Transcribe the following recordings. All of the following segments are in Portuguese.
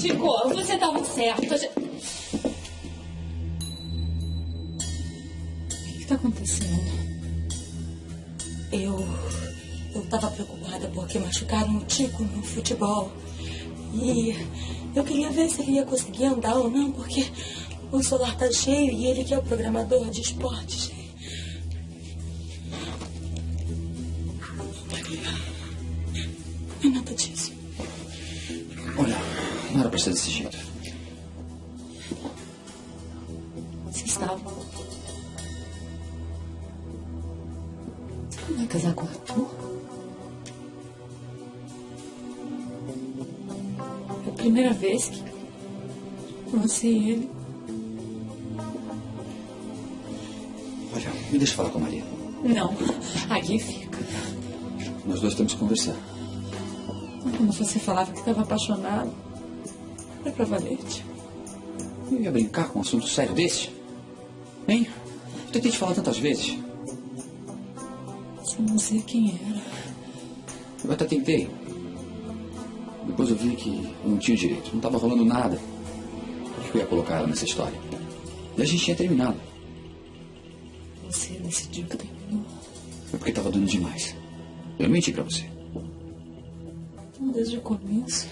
Chico, você estava certo. A gente- O que está acontecendo? Eu. Eu tava preocupada porque machucaram o Tico no futebol. E eu queria ver se ele ia conseguir andar ou não, porque o solar tá cheio e ele que é o programador de esportes. Ser desse jeito. Você estava. Você não vai casar com o Arthur? É a primeira vez que você e ele. Olha, me deixa falar com a Maria. Não, aqui fica. Nós dois temos que conversar. Quando você falava que estava apaixonado, era pra valete. Eu ia brincar com um assunto sério desse? Hein? Eu tentei te falar tantas vezes. Você não sei quem era. Eu até tentei. Depois eu vi que eu não tinha direito. Não estava rolando nada. Por que eu ia colocar ela nessa história? E a gente tinha terminado. Você decidiu que terminou. Foi porque estava dando demais. Eu menti pra você. Então, Desde o começo.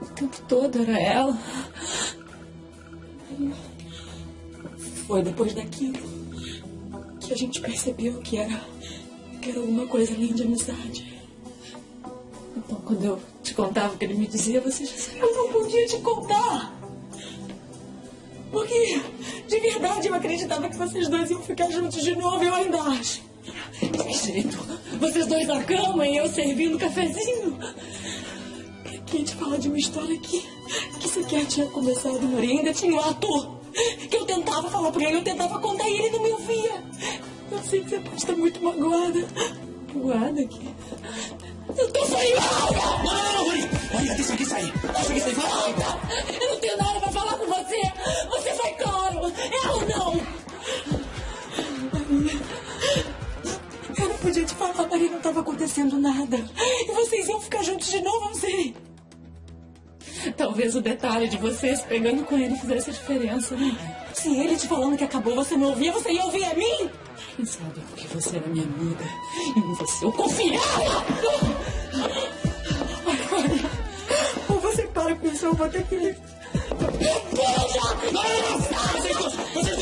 O tempo todo era ela. Foi depois daquilo que a gente percebeu que era, que era alguma coisa além de amizade. Então, quando eu te contava o que ele me dizia, você já sabia. Eu não podia te contar. Porque, de verdade, eu acreditava que vocês dois iam ficar juntos de novo e eu ainda acho. Que jeito? Vocês dois na cama e eu servindo cafezinho. Que te falar de uma história que, que sequer tinha começado, Maria? Ainda tinha o ator. Que eu tentava falar pra ele, eu tentava contar e ele não me ouvia. Eu sei que você pode estar muito magoada. Magoada aqui. Eu tô saindo! Não, não, não, Maria! Maria, deixa aqui sair! Deixa aqui sair! Volta! Eu não tenho nada pra falar com você! Você foi claro! É ou não? Maria. Eu não podia te falar, Maria, não estava acontecendo nada. E vocês iam ficar juntos de novo, eu sei. Talvez o detalhe de vocês pegando com ele fizesse a diferença, né? Se ele te falando que acabou, você não ouvia, você ia ouvir a mim? Quem sabe porque você era minha amiga e em você eu confiava. Maria, ou você para com isso, eu vou ter que... Não, não! Vocês vocês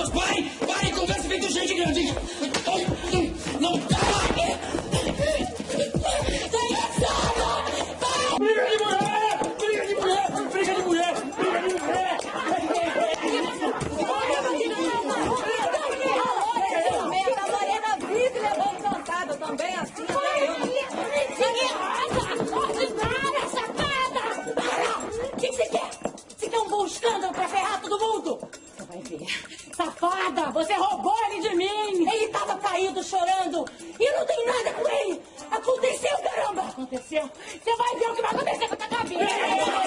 você roubou ele de mim! Ele tava caído, chorando. E eu não tenho nada com ele! Aconteceu, caramba! Aconteceu? Você vai ver o que vai acontecer com a tua cabeça! Ó!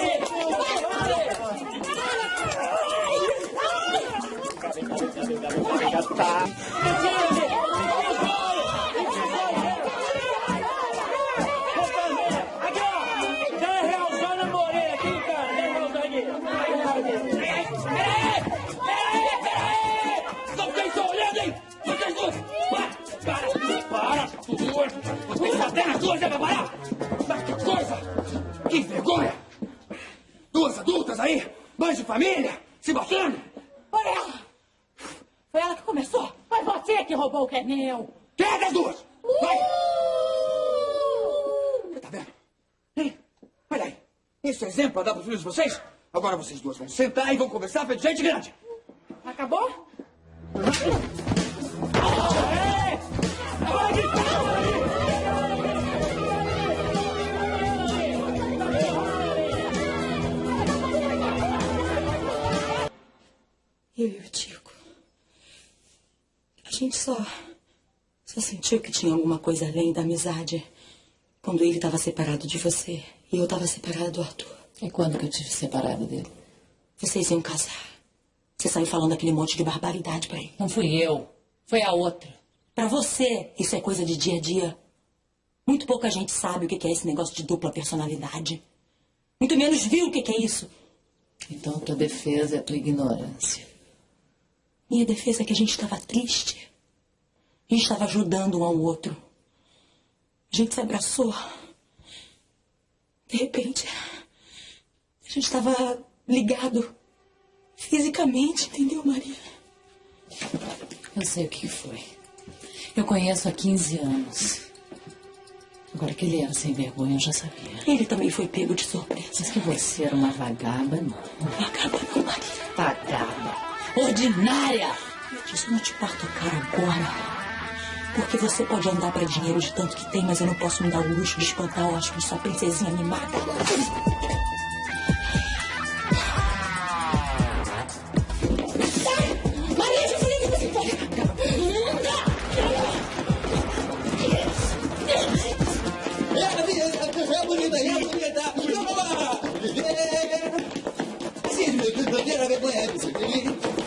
Na cara! Aqui! Que vergonha! Duas adultas aí, mães de família, se batendo! Olha ela! Foi ela que começou! Foi você que roubou o que é meu! Quem é das duas? Vai! Você tá vendo? Hein? Olha aí. Esse é exemplo pra dar pros filhos de vocês? Agora vocês duas vão sentar e vão conversar feito gente grande. Acabou? Eu e o Tico. A gente só. Só sentiu que tinha alguma coisa além da amizade quando ele estava separado de você e eu estava separada do Arthur. E quando que eu tive separada dele? Vocês iam casar. Você saiu falando aquele monte de barbaridade pra ele. Não fui eu. Foi a outra. Pra você, isso é coisa de dia a dia. Muito pouca gente sabe o que é esse negócio de dupla personalidade. Muito menos viu o que é isso. Então tua defesa é a tua ignorância. Minha defesa é que a gente estava triste. A gente estava ajudando um ao outro. A gente se abraçou. De repente, a gente estava ligado fisicamente, entendeu, Maria? Eu sei o que foi. Eu conheço há 15 anos. Agora que ele era sem vergonha, eu já sabia. Ele também foi pego de surpresa. Mas que você era uma vagaba, não. Vagaba não, Maria. Vagaba. Ordinária! Isso não te parto a cara agora. Porque você pode andar pra dinheiro de tanto que tem, mas eu não posso me dar o luxo de espantar o hóspede sua princesinha mimada.